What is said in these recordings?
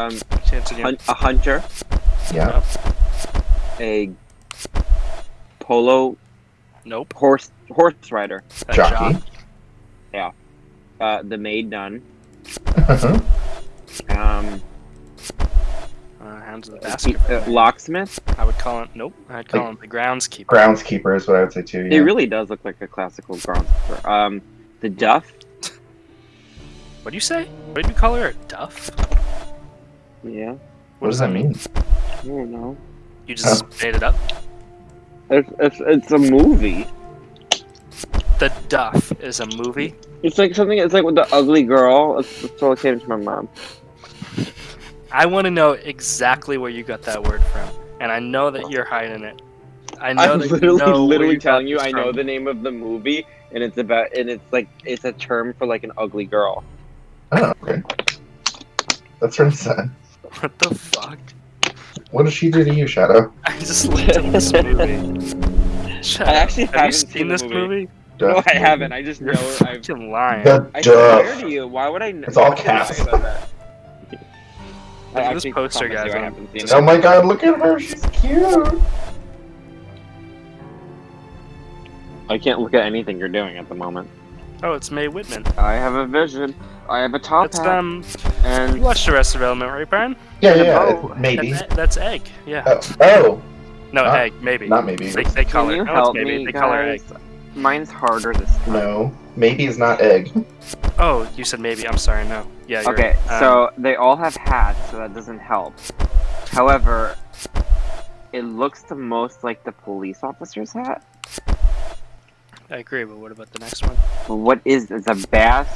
Um, Chance again. hun- a hunter, Yeah. a polo Nope. horse horse rider, A Jockey. jock. uh, the maid nun, Uh-huh. um, Uh, hands of the keep- basket. uh, locksmith. I would call it. Nope. I'd call Like- him the groundskeeper. Groundskeeper is what I would say too. He Yeah. really does look like a classical groundskeeper. Um, the duff. What do you say? What did you call her? A duff? Yeah, What does that mean? I don't know. You just made it up. It's, it's, it's a movie. The Duff is a movie. It's like something. It's like with the ugly girl. It's, it's all came to my mom. I want to know exactly where you got that word from, and I know that you're hiding it. I know I'm that literally, you know literally you telling you. I know from. the name of the movie, and it's about, and it's like it's a term for like an ugly girl. Oh, okay. That's really sad. What the fuck? What did she do to you, Shadow? I just looked at this movie. Shut I actually have haven't seen seen this movie. movie? No, I movie. haven't. I just You're know. I've. fucking lying. The I swear Duff. to you. Why would I? Know? It's all cast. I lie about that? Look at this poster, promise you guys. I seen Oh it. my god, look at her. She's cute. I can't look at anything you're doing at the moment. Oh, it's Mae Whitman. I have a vision. I have a top That's hat, um. You and watched Arrested Development, right, Brian? Yeah, yeah, Oh, it's maybe. That- that's Egg. Yeah. Oh, oh, no, not- Egg. Maybe. not maybe. They, they call can you No, help maybe. me, they call her Egg. Mine's harder this time. No, maybe is not egg. Oh, you said maybe. I'm sorry. No. Yeah. You're Okay, right. Um, so they all have hats, so that doesn't help. However, it looks the most like the police officer's hat. I agree. But what about the next one? But what is it's a bass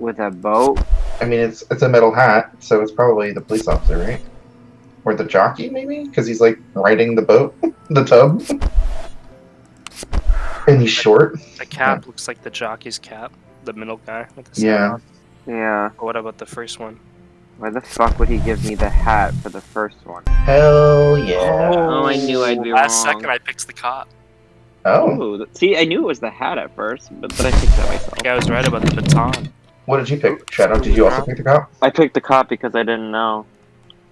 with a boat? I mean, it's it's a metal hat, so it's probably the police officer, right? Or the jockey, maybe, because he's like riding the boat, the tub, and he's short. The cap looks like the jockey's cap. The middle guy with the Yeah. sun. Yeah. What about the first one? Why the fuck would he give me the hat for the first one? Hell oh, yeah! Oh, I knew I'd be Last wrong. second, I picked the cop. Oh, Ooh, see, I knew it was the hat at first, but then I picked it myself. I think I was right about the baton. What did you pick, Shadow? Did you also pick the cop? I picked the cop because I didn't know.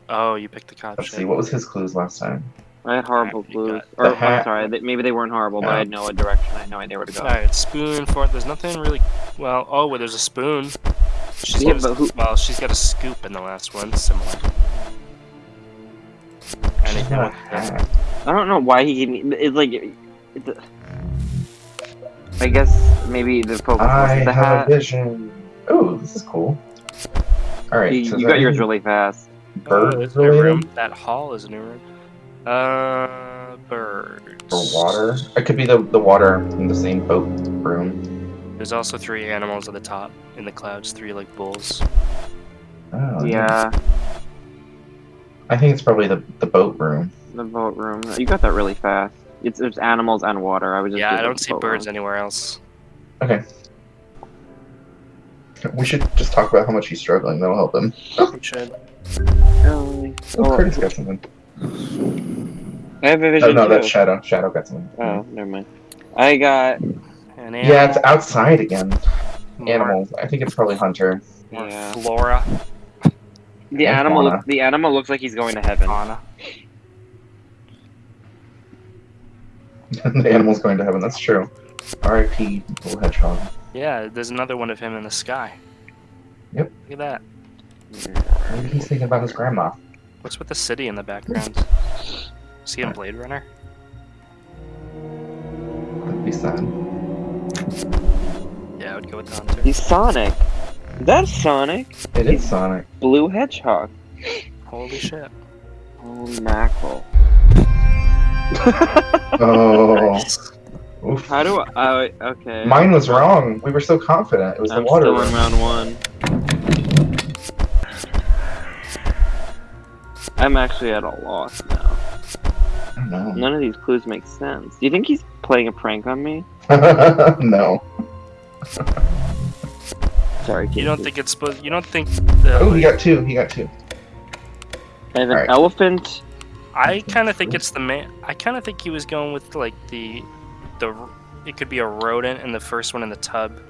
Oh, you picked the cop. Let's shit. see, what was his clues last time? I had horrible you clues. Or, the. I'm sorry, they, maybe they weren't horrible, but I had no direction. I had no idea where to go. Alright, spoon, fork. There's nothing really. Well, oh, well, there's a spoon. She's Yeah, got a, but who- Well, she's got a scoop in the last one, similar. She's Anything not a hat. I don't know why he gave me. It's like. It's a, I guess maybe the focus I was the have hat. a vision. Oh, this is cool. All right, You, so you got yours really fast. Bird oh, there's a new room. That hall is a new room. Uh, birds. or water? It could be the the water in the same boat room. There's also three animals at the top in the clouds. Three like bulls. Oh, Yeah, I think it's probably the the boat room. the boat room. You got that really fast. It's there's animals and water. I was just. Yeah, I don't see birds room. anywhere else. Okay. We should just talk about how much he's struggling. That'll help him. Oh, we should. Really? Oh, Oh, Curtis got something. I have a vision. Oh vision no, too. that's Shadow. Shadow got something. Oh, never mind. I got. An animal. Yeah, it's outside again. more- Animals. I think it's probably Hunter. more Yeah. flora. The And animal. fauna. Look, the animal looks like he's going to heaven. Fauna. the animal's going to heaven. That's true. R.I.P. Little hedgehog. Yeah, there's another one of him in the sky. Yep. Look at that. Maybe he's thinking about his grandma. What's with the city in the background? See in Blade Runner? That'd be sad. Yeah, I would go with the Hunter. He's Sonic. That's Sonic. It is Sonic. Blue Hedgehog. Holy shit. Holy mackerel. Oh. Oof. How do I? Uh, okay. Mine was wrong. We were so confident. It was the water. I'm still room. in round one. I'm actually at a loss now. I don't know. None of these clues make sense. Do you think he's playing a prank on me? no. Sorry, You don't think it's supposed? You don't think the? Oh, he got two. He got two. I have an Alright. elephant. I kind of think it's the man. I kind of think he was going with like the, the. It could be a rodent in the first one in the tub.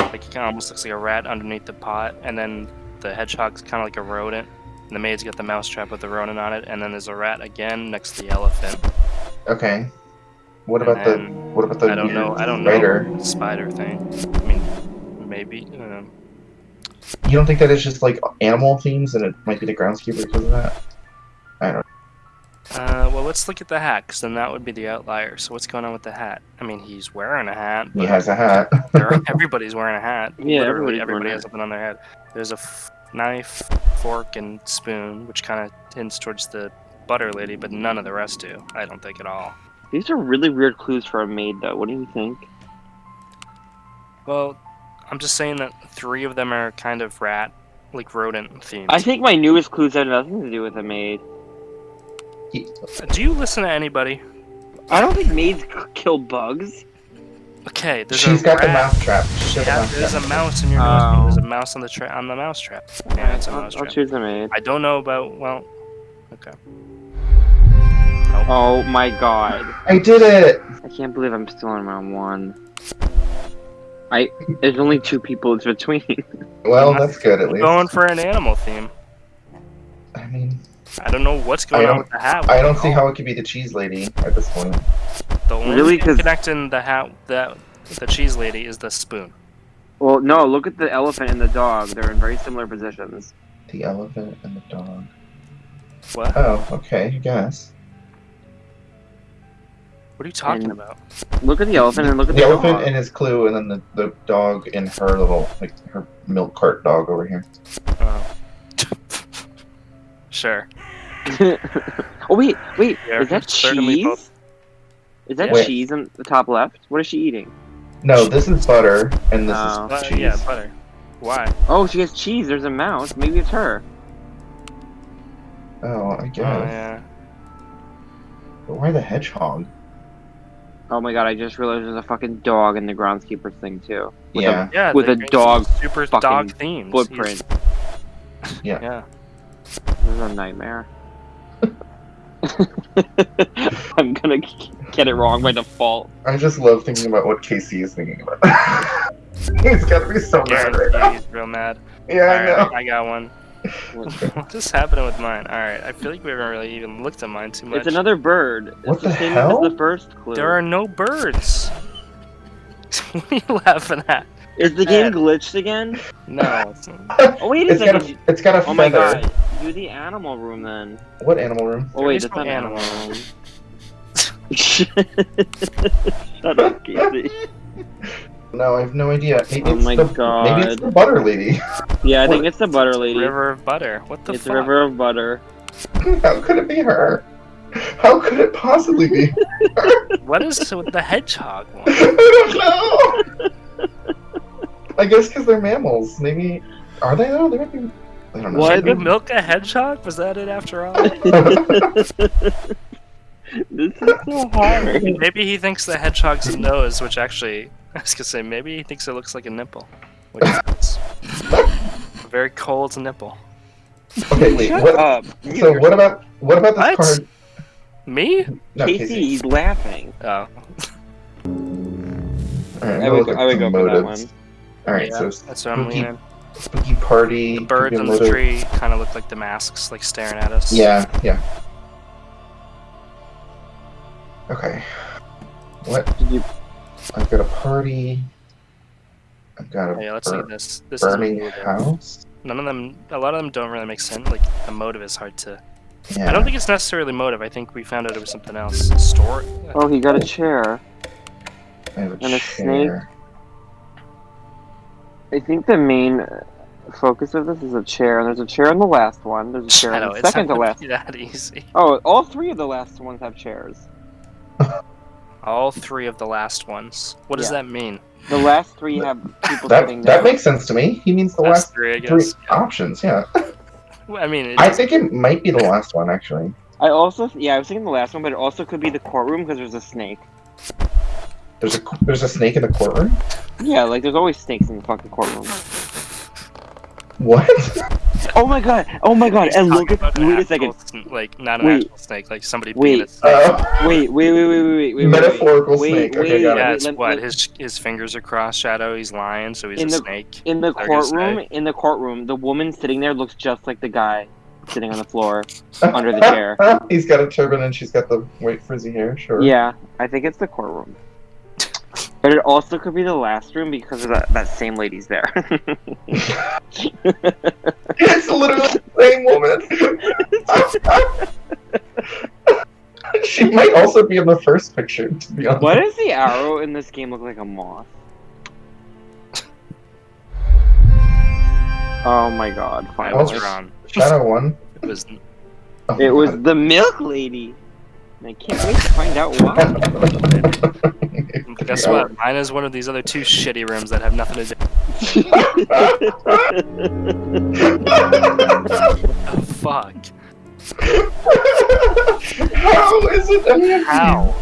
Like he kind of almost looks like a rat underneath the pot, and then the hedgehog's kind of like a rodent. And the maid's got the mousetrap with the rodent on it, and then there's a rat again next to the elephant. Okay. What And about the what about the I don't know. I don't spider? know. Spider thing. I mean, maybe. Um, You don't think that it's just like animal themes and it might be the groundskeeper because of that? Uh, well, let's look at the hat, because then that would be the outlier. So what's going on with the hat? I mean, he's wearing a hat. He has a hat. there are- everybody's wearing a hat. Yeah, Literally, everybody's everybody has something on their head. There's a f- knife, fork, and spoon, which kind of hints towards the butter lady, but none of the rest do. I don't think at all. These are really weird clues for a maid, though. What do you think? Well, I'm just saying that three of them are kind of rat, like rodent themed. I think my newest clues have nothing to do with a maid. Do you listen to anybody? I don't think maids kill bugs. Okay, there's She's a got the mouse trap. She Yeah, a there's a mouse mouse in your nose. Oh. There's a mouse on the tra- on the mouse trap. Yeah, it's a I'll, mouse I'll trap. choose a maid. I don't know about. Well, okay. Oh my god. I did it! I can't believe I'm still in round one. I there's only two people it's between. Well, that's good at I'm least. going for an animal theme. I mean, I don't know what's going I on don't- with the hat. I don't see how it could be the cheese lady at this point. The only Really, thing 'cause- connecting the hat that the cheese lady is the spoon. well, no, look at the elephant and the dog. They're in very similar positions. The elephant and the dog. What? Oh, okay, I guess. What are you talking And- about? Look at the elephant and look at The the, elephant dog. and his clue, and then the, the dog and her little, like, her milk cart dog over here. Oh. Sure. oh wait, wait, Yeah, is that cheese? both. Is that Wait. cheese on the top left? What is she eating? No, this is butter, and this Oh. Is cheese. yeah, butter. Why? Oh, she has cheese. There's a mouse. Maybe it's her. Oh, I guess. Oh, guess. yeah. But why the hedgehog? Oh my god, I just realized there's a fucking dog in the groundskeeper's thing too. With a yeah. Yeah, With a dog super fucking dog themed Footprint. Yeah. Yeah. This is a nightmare. I'm gonna get it wrong by default. I just love thinking about what Casey is thinking about. He's gotta be so mad right now. He's real mad. Yeah, I know. Alright, I got one. what is happening with mine? Alright, I feel like we haven't really even looked at mine too much. It's another bird. It's What the, the same hell? as the first clue. There are no birds. what are you laughing at? Is the game glitched again? No. Oh wait a It's got second. a, it's got a Oh my god. Do the animal room then. What animal room? Oh wait, is that's no not animal animal. room. Shut up, Casey. No, I have no idea. Maybe Oh it's my the, Maybe it's the butter lady. Yeah, I What? think it's the butter lady. River of butter. What the it's fuck? the river of butter. How could it be her? How could it possibly be? What is with the hedgehog one? I don't know. I guess because they're mammals. Maybe are they though? They might be. I don't know. Why the- milk a hedgehog? Was that it after all? This is so hard. maybe he thinks the hedgehog's a nose, which actually, I was gonna say, maybe he thinks it looks like a nipple. Which is a very cold nipple. okay, wait. Shut What, up. so what about what about this What? card? Me? No, Casey, Casey. he's laughing. Oh. All right, I would, look I would the go for that one. All right, yeah, so that's what I'm spooky, leaning. spooky party. The birds could on the motive. tree kind of look like the masks, like staring at us. Yeah, yeah. Okay. What? Did you? I've got a party. I've got a Yeah, let's bur- see this. This burning is house. none of them. A lot of them don't really make sense. Like the motive is hard to. Yeah. I don't think it's necessarily motive. I think we found out it was something else. Store. Oh, he got a chair. I have a and a snake. Chair. I think the main uh, focus of this is a chair, and there's a chair in the last one. There's a chair I in the it's second to last. that easy. Oh, all three of the last ones have chairs. All three of the last ones. What does Yeah. that mean? The last three have people That sitting that down. makes sense to me. He means the Last last three, I three guess. Yeah. options. Yeah. Well, I mean, it I is- think it might be the last one actually. I also, yeah, I was thinking the last one, but it also could be the courtroom because there's a snake. There's a there's a snake in the courtroom. Yeah, like there's always snakes in the fucking courtroom. What? Oh my god! Oh my god! He's And look at about an wait a second. like not an Wait. actual snake, like somebody Wait. being a snake. Uh, Wait, wait, wait, wait, wait, wait, wait, wait. Metaphorical wait, snake. Wait, Okay, got yeah, wait, it's let- what let- his his fingers are crossed. Shadow. He's lying, so he's In a the- snake. In the They're gonna say- courtroom, in the courtroom, the woman sitting there looks just like the guy sitting on the floor under the chair. He's got a turban and she's got the white frizzy hair. Sure. Yeah, I think it's the courtroom. But it also could be the last room because of that, that same lady's there. it's literally the same woman. she might also be in the first picture, to be honest. Why does the arrow in this game look like a moth? Oh my god, I finally. was wrong. Shadow one. It was Oh It was God. the milk lady. And I can't wait to find out why. guess what? Mine is one of these other two shitty rooms that have nothing to do. Oh, fuck. How is it any How?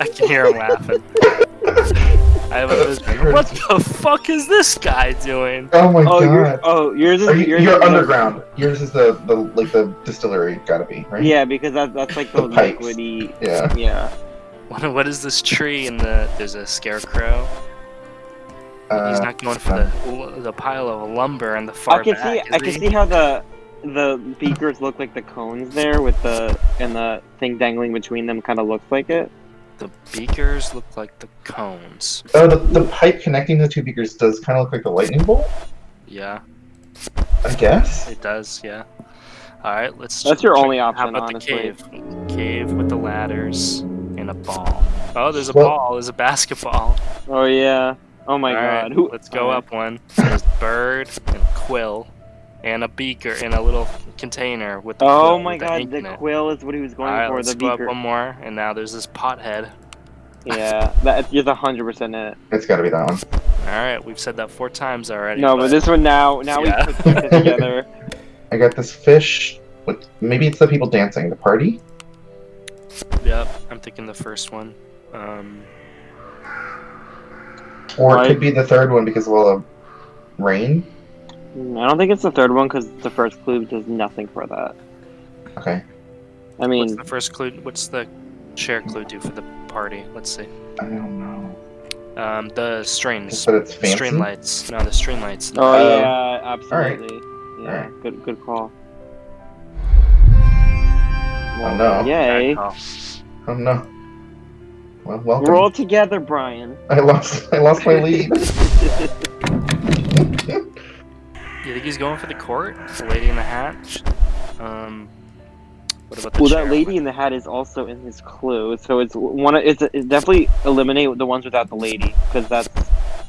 I can hear him laughing. I have a. What the fuck is this guy doing? Oh my oh, you're, god. oh, yours is Are you, yours you're is- underground. Yours is the, the like the distillery, gotta be right. Yeah, because that, that's like the, The liquidy. Yeah. Yeah. What, what is this tree in the? There's a scarecrow. He's Uh, not going for the the pile of lumber in the far I can back. see. is I can see how the the beakers look like the cones there, with the and the thing dangling between them, kind of looks like it. The beakers look like the cones. oh, the, the pipe connecting the two beakers does kind of look like a lightning bolt. Yeah, I guess. it does. Yeah. All right, let's. That's your check- only How option, about honestly. the cave? Cave with the ladders and a ball. Oh, there's a Well- ball. There's a basketball. Oh yeah. Oh my All right, god. Who? Let's go Alright. up one. There's bird and quill, and a beaker in a little container with the. Oh my with the god, the quill is what he was going All right, for. let's The go up one more, and now there's this pothead. Yeah, that is hundred percent it. It's gotta be that one. All right, we've said that four times already. No, but this one now, now Yeah. we put it together. I got this fish. With, maybe it's the people dancing. The party. Yep, I'm thinking the first one. Um, Or it Right. could be the third one because of all the rain. Mm, I don't think it's the third one because the first clue does nothing for that. Okay. I what's mean, the first clue? What's the share clue do for the party? Let's see. I don't know. Um, the strings. Just it's fancy. String lights. No, the string lights. oh Uh, yeah, absolutely. Yeah, Alright. good, good call. Oh no. Yay! Oh, no. Well, welcome. We're all together, Brian. I lost. I lost my lead. you think he's going for the court? The lady in the hat? Um, what about the well, chair? that lady in the hat is also in his clue, so it's one. of- It's, it's definitely eliminate the ones without the lady because that's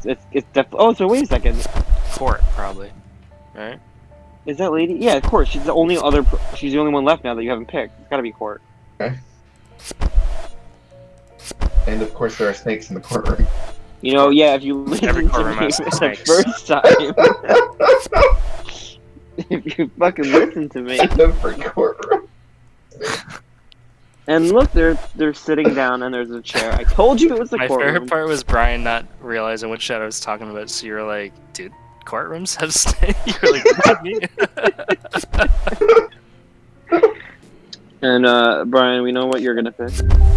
it's it's definitely. Oh, so wait a second. Court, probably. Right? Is that lady? Yeah, of course. She's the only other. She's the only one left now that you haven't picked. It's gotta be Court. Okay. And of course, there are snakes in the courtroom. You know, yeah. If you listen Every to me has the first time, if you fucking listen to me, Every courtroom. and look, they're they're sitting down and there's a chair. I told you it was the My courtroom. favorite part was Brian not realizing what Shadow was talking about, so you're like, dude, courtrooms have snakes? You're like, what do you? And uh, Brian, we know what you're gonna pick.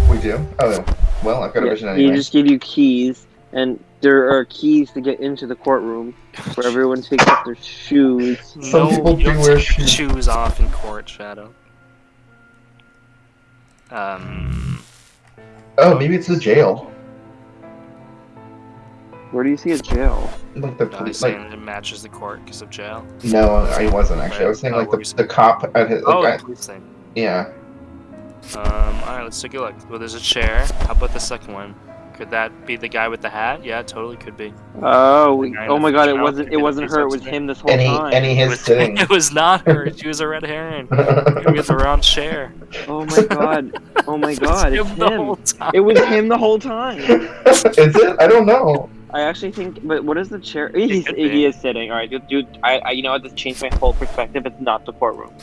We do. Oh, well, I've got a Yeah, vision He anyway. just give you keys, and there are keys to get into the courtroom where everyone takes off their shoes. Some no, people you don't wear take your shoes. shoes off in court, Shadow. Um, Oh, maybe it's the jail. Where do you see a jail? Like the no, he's police. Like saying it matches the court because of jail. no, I wasn't actually. I was saying Oh, like the, were the cop at his. Like, Oh, I- police thing. yeah. Um, alright, let's take a look. Well, there's a chair. How about the second one? Could that be the guy with the hat? Yeah, totally could be. Oh, we, oh my God! It wasn't. It wasn't her. It was him this whole And he time. and he It is was, sitting. it was not her. She was a red herring. You get the wrong chair. Oh my God! Oh my God! It It's was him the whole him. time. It was him the whole time. is it? I don't know. I actually think, but what is the chair? He's, he is sitting. All right, dude. dude I, I, you know what? This changed my whole perspective. It's not the courtroom.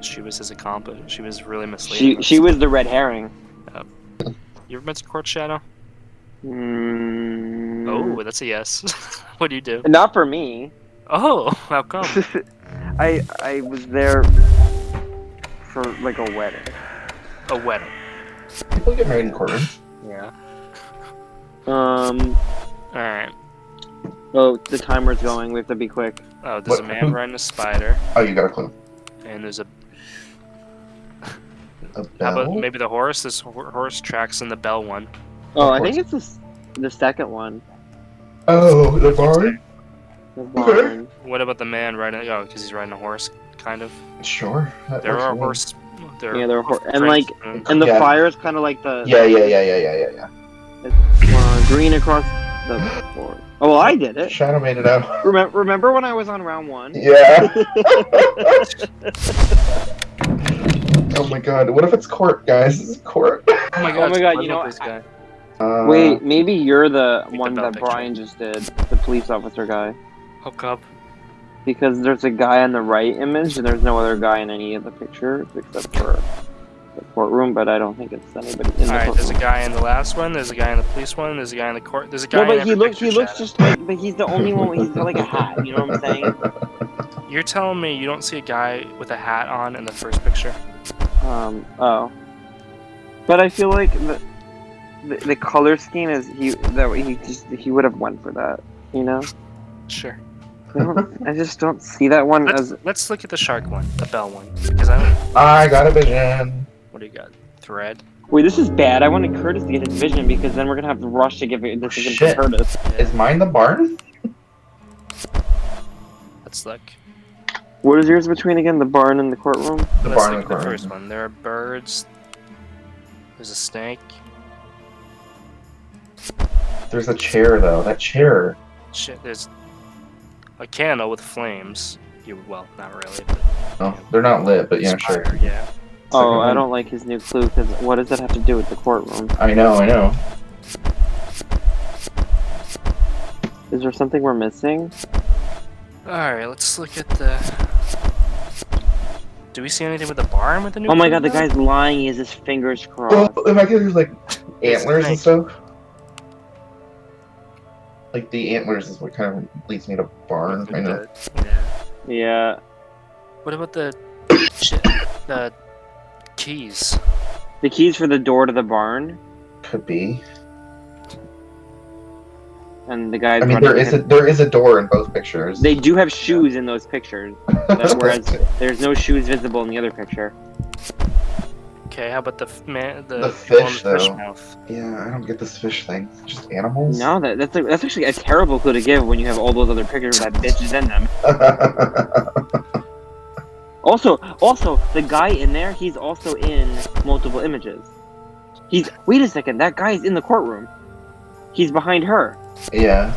She was his accomplice. She was really misleading. She, us. she was the red herring. Yep. You ever been to Court Shadow? Mm, Oh, that's a yes. what do you do? Not for me. Oh, how come? I I was there for like a wedding. A wedding. People get married in courtrooms. Yeah. Um. All right. Oh, the timer's going. We have to be quick. Oh, there's a man riding a spider, Oh, you got a clue. and there's a. A How about maybe the horse? This horse tracks in the bell one. Oh, Of I think it's the the second one. Oh, the barn? The barn. What about the man riding? Oh, because he's riding a horse, kind of. Sure. There are for me. horse. There Yeah, there are hor- and, like, And the Yeah. fire is kind of like the Yeah, yeah, yeah, yeah, yeah, yeah, uh, green across the board. Oh, well, I did it. Shadow made it out. Remember, remember when I was on round one? Yeah. oh my god. What if it's court, guys? This is court. Oh my god! Oh my God, you know, this guy. Uh, Wait, maybe you're the one that picture. Brian just did, the police officer guy. Hook up. Because there's a guy on the right image, and there's no other guy in any of the pictures except for the courtroom. But I don't think it's anybody in the All right. There's a guy in the last one. There's a guy in the police one. There's a guy in the court. There's a guy. No, in but he looks he looks just like, but he's the only one. He's got like a hat. You know what I'm saying? You're telling me you don't see a guy with a hat on in the first picture? Um. Oh. But I feel like the the, the color scheme is he that he just he would have went for that. You know. Sure. I, just don't see that one Let's, as let's look at the shark one, the bell one, because I. I got a vision. What do you got? Thread. Wait, this is bad. I wanted Curtis to get his vision because then we're gonna have to rush to give it this vision to Curtis. Is mine the barn? Let's look. What is yours between again? The barn and the courtroom? The Let's barn look in the at the corner. first one. There are birds. There's a snake. There's a chair though. That chair. Shit. There's a candle with flames. You well, not really, but Oh, they're not lit, but yeah, sure. Yeah. Oh, I don't like his new clue because what does that have to do with the courtroom? I know, I know. Is there something we're missing? All right. Let's look at the. Do we see anything with the barn with the new? Oh my clue god, the guy's lying. He has his fingers Oh, crossed. if I could, there's like It's antlers and stuff. Like the antlers is what kind of leads me to barn. I know. Yeah. Yeah. What about the shit? The keys. The keys for the door to the barn, Could be. and the guy. I mean, running there is a there is a door in both pictures. They do have shoes in those pictures, that- whereas there's no shoes visible in the other picture. Okay. How about the man? The, The um, fish, the fish though. mouth. yeah, I don't get this fish thing. Just animals. No, that, that's a, that's actually a terrible clue to give when you have all those other pictures with that bitches in them. Also, also the guy in there, he's also in multiple images. He's wait a second, that guy's in the courtroom. He's behind her. yeah.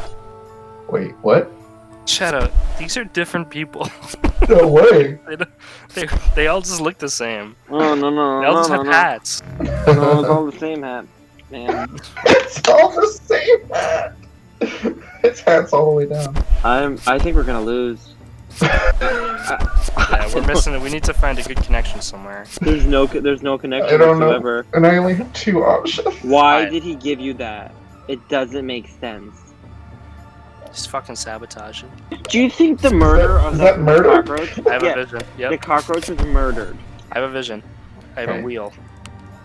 Wait, what? Shadow. These are different people. No way. they, they, they all just look the same. Oh no no They all no just no have no. hats. No, it's all the same hat, man. it's all the same hat. Its hat's all the way down. I'm. I think we're gonna lose. Yeah, we're missing it. We need to find a good connection somewhere. There's no. There's no I connection don't know. And I only have two options. Why Alright. did he give you that? It doesn't make sense. Just fucking sabotaging. Do you think the murder of is that, that murder? cockroach? I have yeah, a vision. the cockroach was murdered. I have a vision. I have Okay. a wheel.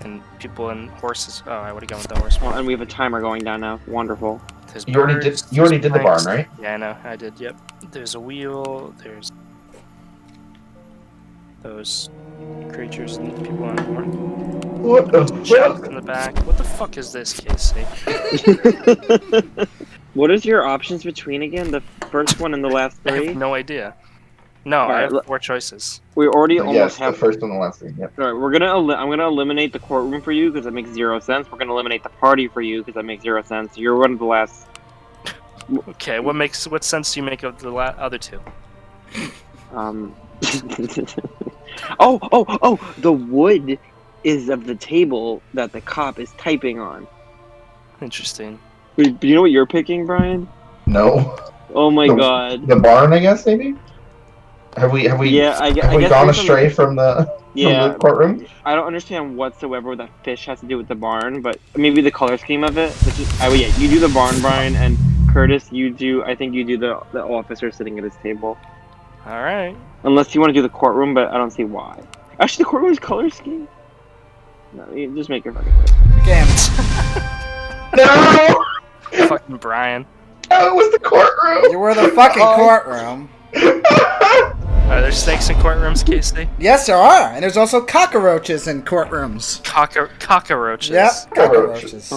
And people and horses. Oh, I would have gone with the horse. Well, and we have a timer going down now. Wonderful. There's You already did. You already there's did the barn, right? Yeah, I know. I did. Yep. There's a wheel. There's those creatures and people on the horn. What the Shells fuck? in the back. What the fuck is this, Casey? what is your options between again? The first one and the last I three? have no idea. No, I Alright, have four choices. We already Yes, almost the have. first and the last thing. Yep. All right, we're gonna. El- I'm gonna eliminate the courtroom for you because that makes zero sense. We're gonna eliminate the party for you because that makes zero sense. You're one of the last. Okay, what makes what sense do you make of the la- other two? Um. oh, oh, oh! The wood is of the table that the cop is typing on. Interesting. Wait, do you know what you're picking, Brian? No. Oh my The- god. The barn, I guess maybe. Have we? Have we? Yeah, I, Have I we guess gone astray from the from Yeah, the courtroom? I don't understand whatsoever what that fish has to do with the barn, but maybe the color scheme of it. Which is, oh yeah, you do the barn, Brian, and Curtis, you do. I think you do the the officer sitting at his table. All right. Unless you want to do the courtroom, but I don't see why. Actually, the courtroom is color scheme. No, you just make your fucking choice. Damn. No! Fucking Brian. No, it was the courtroom! You were the fucking Oh. courtroom. Are there snakes in courtrooms, hmm. Casey? Yes, there are, and there's also cockroaches in courtrooms. Cocker cockroaches. Yep, cockroaches.